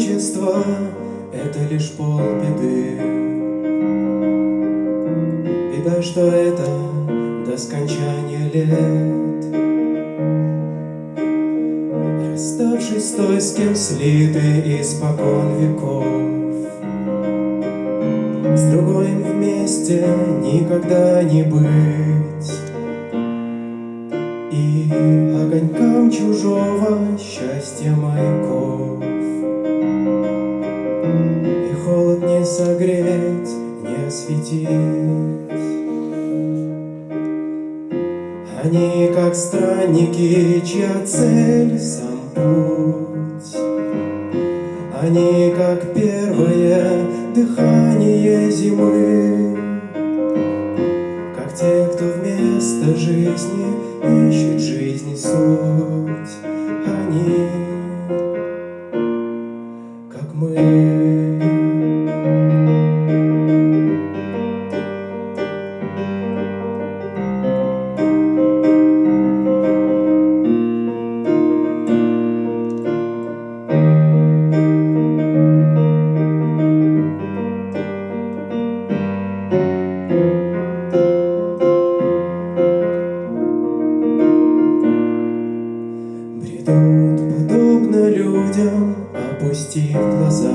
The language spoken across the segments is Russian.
одиночество — это лишь полбеды. Беда, что это до скончания лет? Расставшись с той, с кем слиты испокон веков с другой вместе никогда не быть. И огонькам чужого счастья маяков согреть, не осветить Они как странники, чья цель сам путь. Они как первое дыхание зимы, Как те, кто вместо жизни ищет жизни суть, Они, людям, опустив глаза.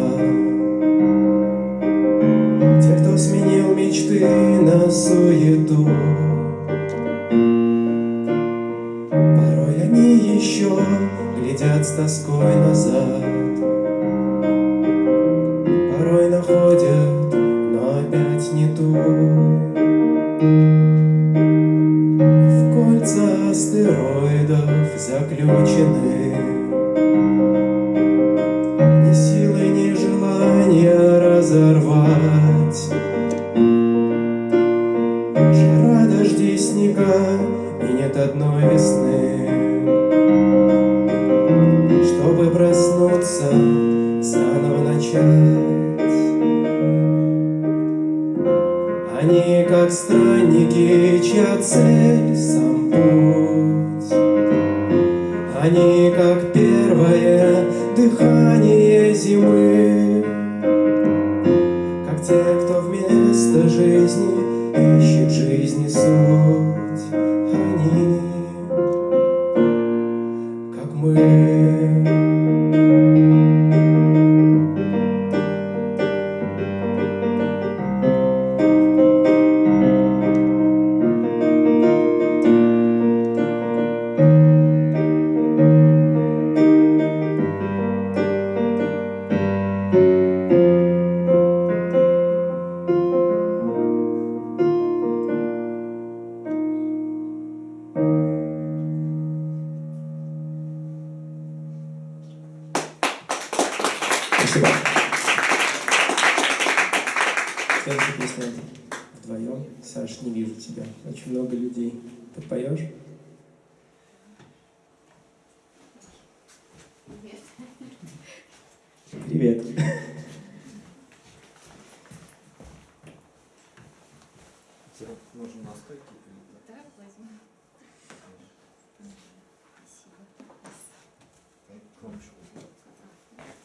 Те, кто сменил мечты на суету, Порой они еще глядят с тоской назад. Порой находят, но опять не ту. В кольца астероидов заключены Жара, дожди, снега И нет одной весны. Чтобы проснуться Заново начать. Они как странники Чья цель вдвоем. Саш, не вижу тебя. Очень много людей. Ты поешь? Привет. Нужен настойки или да? Да, возьму. Спасибо.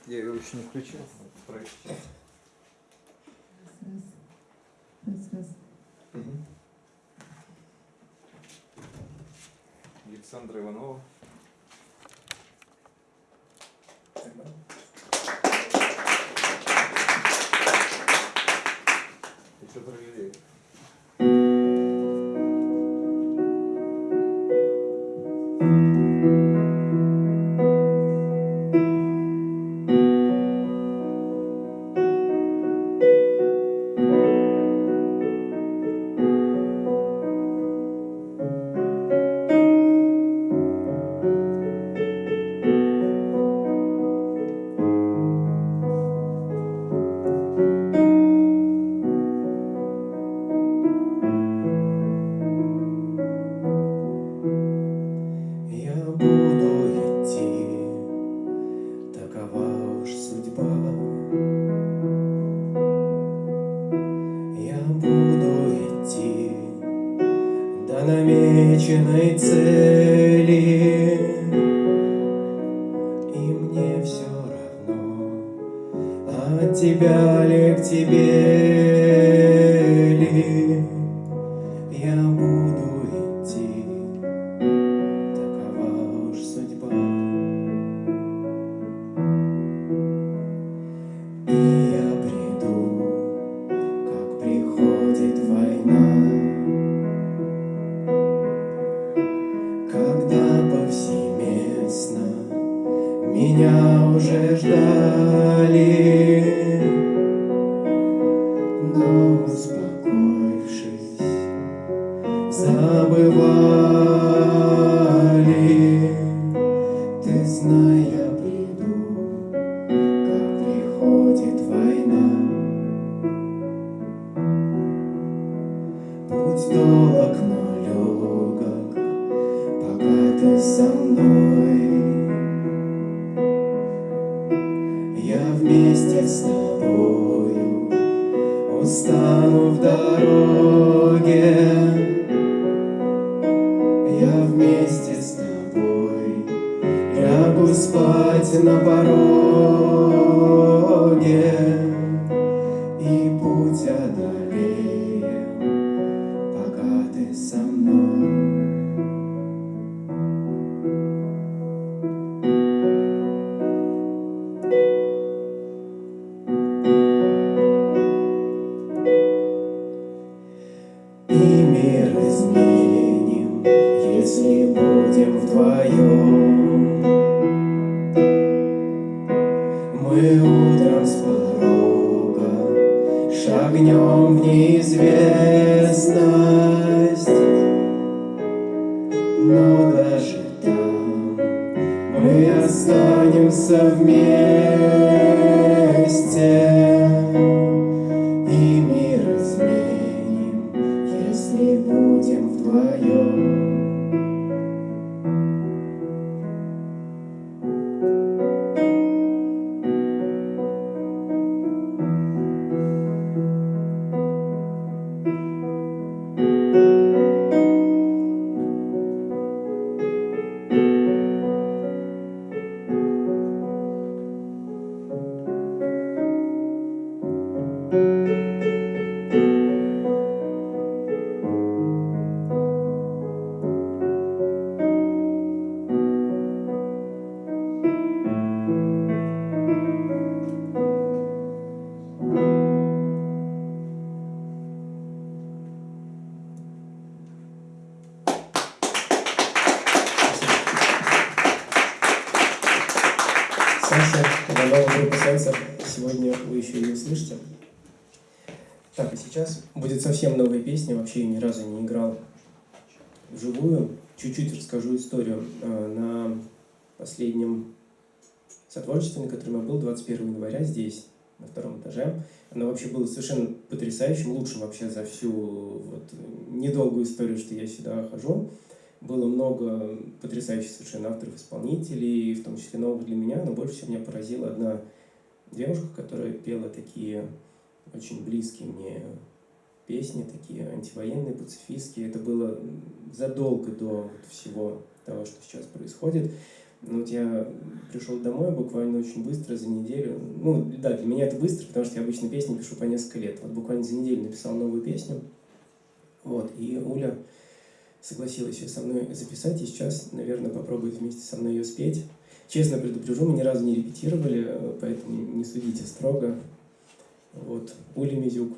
Я ее еще не включил. Прочитал. До намеченной цели, и мне все равно, от тебя ли к тебе уже ждали, но успокоившись, забывали. Ты знай, я приду, как приходит война. Путь Мы утром с порога шагнем в неизвестность, но даже там мы останемся вместе. Саша, новая группа сенсор. Сегодня вы еще ее слышите. Так, а сейчас будет совсем новая песня. Вообще ни разу не играл вживую. Чуть-чуть расскажу историю. Э, На последнем сотворчестве, на котором я был 21 января здесь, на втором этаже, оно вообще было совершенно потрясающим, лучшим вообще за всю вот недолгую историю, что я сюда хожу. Было много потрясающих совершенно авторов, исполнителей, в том числе новых для меня, но больше всего меня поразила одна девушка, которая пела такие очень близкие мне песни, такие антивоенные, пацифистские. Это было задолго до всего того, что сейчас происходит. Ну, вот я пришел домой буквально очень быстро, за неделю. Ну, да, для меня это быстро, потому что я обычно песни пишу по несколько лет. Вот буквально за неделю написал новую песню. Вот, и Уля согласилась ее со мной записать, и сейчас, наверное, попробует вместе со мной ее спеть. Честно предупрежу, мы ни разу не репетировали, э, поэтому не судите строго. Вот, Уля Мизюк.